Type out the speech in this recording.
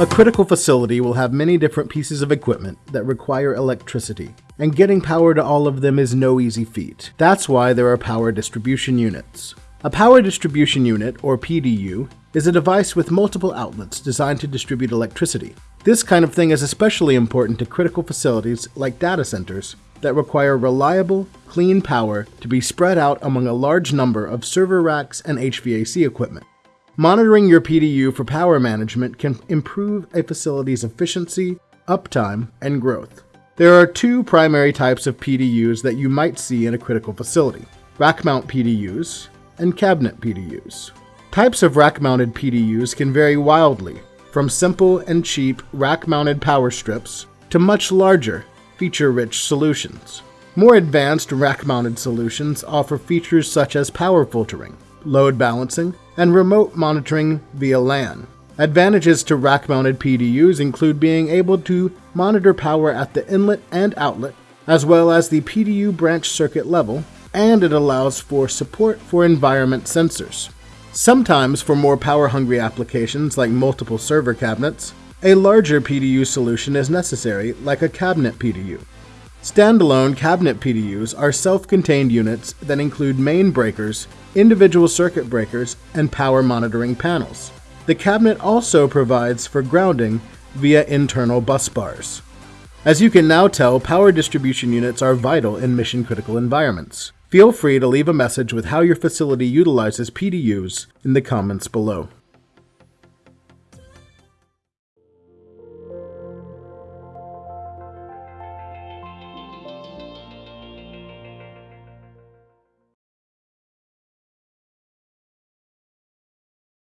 A critical facility will have many different pieces of equipment that require electricity, and getting power to all of them is no easy feat. That's why there are power distribution units. A power distribution unit, or PDU, is a device with multiple outlets designed to distribute electricity. This kind of thing is especially important to critical facilities like data centers that require reliable, clean power to be spread out among a large number of server racks and HVAC equipment. Monitoring your PDU for power management can improve a facility's efficiency, uptime, and growth. There are two primary types of PDUs that you might see in a critical facility rack mount PDUs and cabinet PDUs. Types of rack mounted PDUs can vary wildly, from simple and cheap rack mounted power strips to much larger, feature rich solutions. More advanced rack mounted solutions offer features such as power filtering, load balancing, and remote monitoring via LAN. Advantages to rack mounted PDUs include being able to monitor power at the inlet and outlet, as well as the PDU branch circuit level, and it allows for support for environment sensors. Sometimes, for more power hungry applications like multiple server cabinets, a larger PDU solution is necessary, like a cabinet PDU. Standalone cabinet PDUs are self contained units that include main breakers, individual circuit breakers, and power monitoring panels. The cabinet also provides for grounding via internal bus bars. As you can now tell, power distribution units are vital in mission critical environments. Feel free to leave a message with how your facility utilizes PDUs in the comments below.